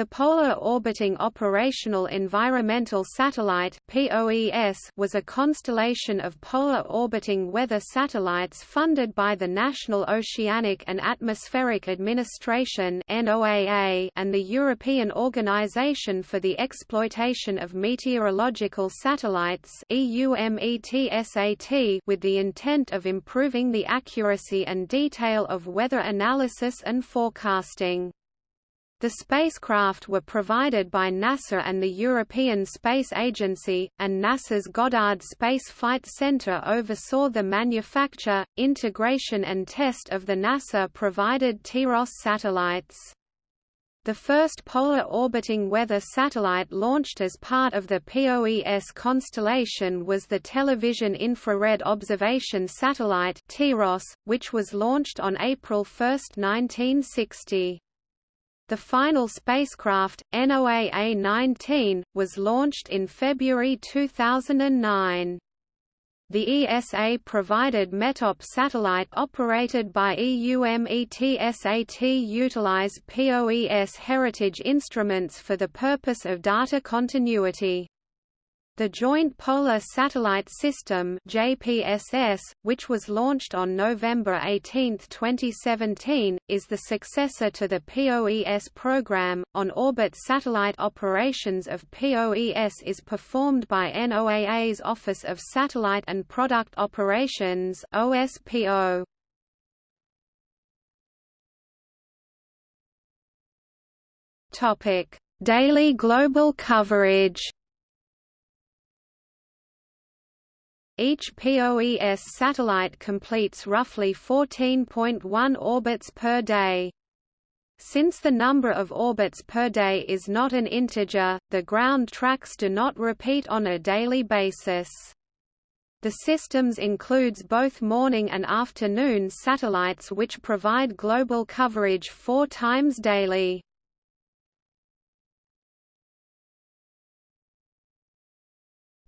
The Polar Orbiting Operational Environmental Satellite was a constellation of polar orbiting weather satellites funded by the National Oceanic and Atmospheric Administration and the European Organization for the Exploitation of Meteorological Satellites with the intent of improving the accuracy and detail of weather analysis and forecasting. The spacecraft were provided by NASA and the European Space Agency, and NASA's Goddard Space Flight Center oversaw the manufacture, integration and test of the NASA-provided TIROS satellites. The first polar orbiting weather satellite launched as part of the POES constellation was the Television Infrared Observation Satellite which was launched on April 1, 1960. The final spacecraft, NOAA-19, was launched in February 2009. The ESA provided METOP satellite operated by EUMETSAT utilize POES heritage instruments for the purpose of data continuity. The Joint Polar Satellite System JPSS, which was launched on November 18, 2017, is the successor to the POES program. On-orbit satellite operations of POES is performed by NOAA's Office of Satellite and Product Operations OSPO. Topic: Daily global coverage. Each POES satellite completes roughly 14.1 orbits per day. Since the number of orbits per day is not an integer, the ground tracks do not repeat on a daily basis. The systems includes both morning and afternoon satellites which provide global coverage four times daily.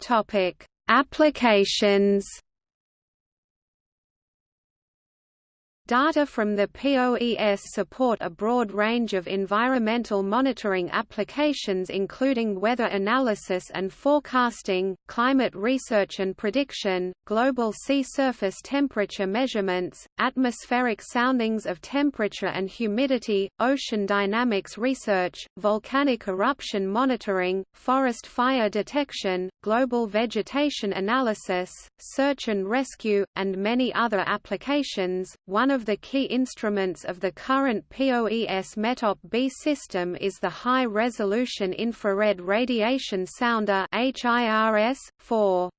Topic: Applications Data from the POES support a broad range of environmental monitoring applications including weather analysis and forecasting, climate research and prediction, global sea surface temperature measurements, atmospheric soundings of temperature and humidity, ocean dynamics research, volcanic eruption monitoring, forest fire detection, global vegetation analysis, search and rescue, and many other applications. One of the key instruments of the current POES METOP-B system is the High-Resolution Infrared Radiation Sounder HIRS-4.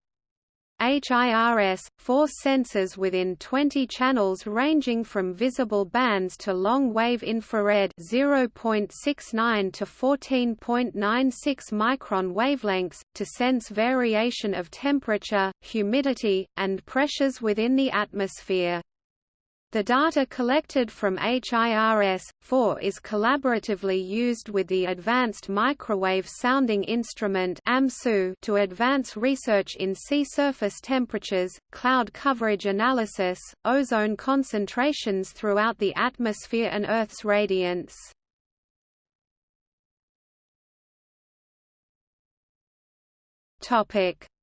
HIRS, four sensors within 20 channels ranging from visible bands to long-wave infrared 0.69 to 14.96 micron wavelengths, to sense variation of temperature, humidity, and pressures within the atmosphere. The data collected from HIRS-4 is collaboratively used with the Advanced Microwave Sounding Instrument to advance research in sea surface temperatures, cloud coverage analysis, ozone concentrations throughout the atmosphere and Earth's radiance.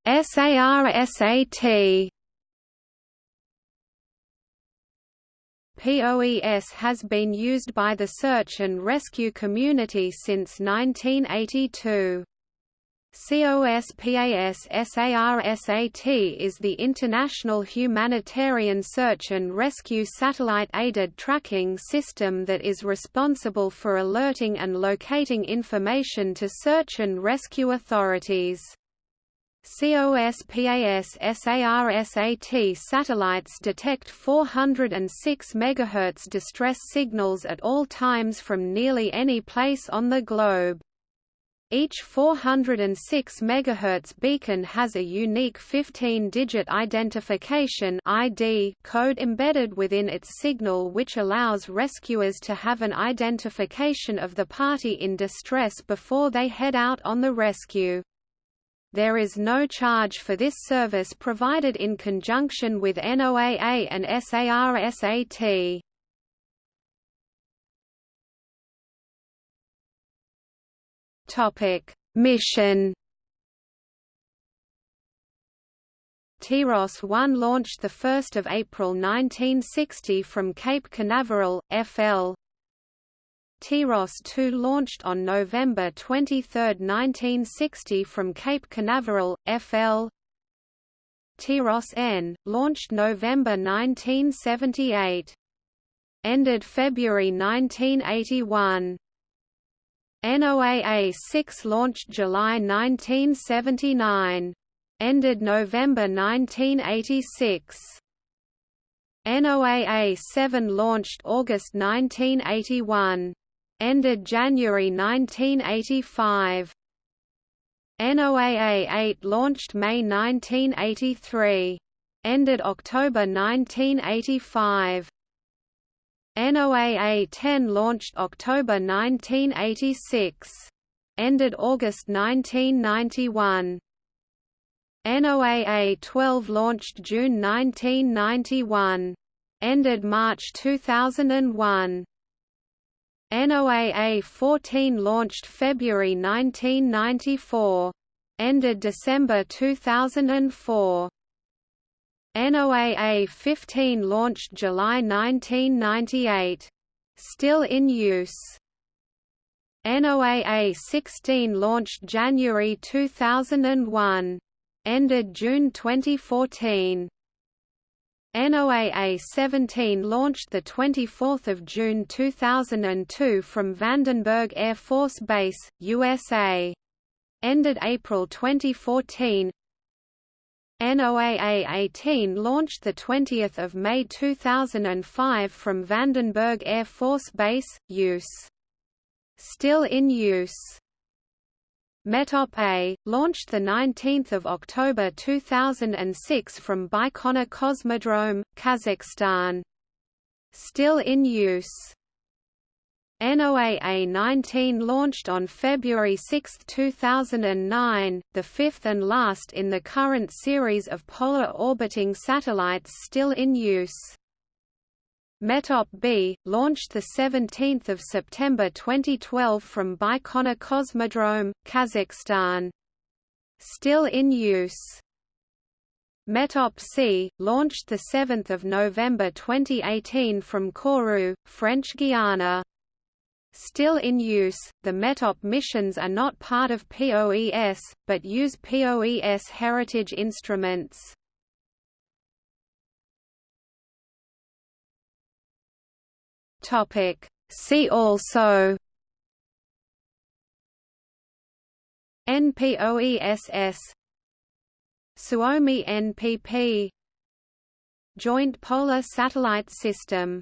SAR-SAT POES has been used by the search and rescue community since 1982. COSPAS-SAR-SAT is the international humanitarian search and rescue satellite-aided tracking system that is responsible for alerting and locating information to search and rescue authorities. COSPAS-SAR-SAT satellites detect 406 MHz distress signals at all times from nearly any place on the globe. Each 406 MHz beacon has a unique 15-digit identification ID code embedded within its signal which allows rescuers to have an identification of the party in distress before they head out on the rescue. There is no charge for this service provided in conjunction with NOAA and SAR-SAT. Topic: Mission TIROS-1 launched 1 April 1960 from Cape Canaveral, FL. TIROS-2 launched on November 23, 1960 from Cape Canaveral, FL. TIROS-N, launched November 1978. Ended February 1981. NOAA-6 launched July 1979 ended November 1986. NOAA-7 launched August 1981. Ended January 1985. NOAA-8 launched May 1983. Ended October 1985. NOAA-10 launched October 1986. Ended August 1991. NOAA-12 launched June 1991. Ended March 2001. NOAA-14 launched February 1994. Ended December 2004. NOAA-15 launched July 1998. Still in use. NOAA-16 launched January 2001 ended June 2014. NOAA 17 launched 24 June 2002 from Vandenberg Air Force Base, USA. Ended April 2014. NOAA 18 launched 20 May 2005 from Vandenberg Air Force Base, use. Still in use. METOP A, launched 19 October 2006 from Baikonur Cosmodrome, Kazakhstan. Still in use. NOAA-19 launched on February 6, 2009, the fifth and last in the current series of polar orbiting satellites still in use. METOP B, launched 17 September 2012 from Baikonur Cosmodrome, Kazakhstan. Still in use. METOP C, launched 7 November 2018 from Kourou, French Guiana. Still in use, the METOP missions are not part of POES, but use POES heritage instruments. Topic. See also NPOESS Suomi NPP Joint Polar Satellite System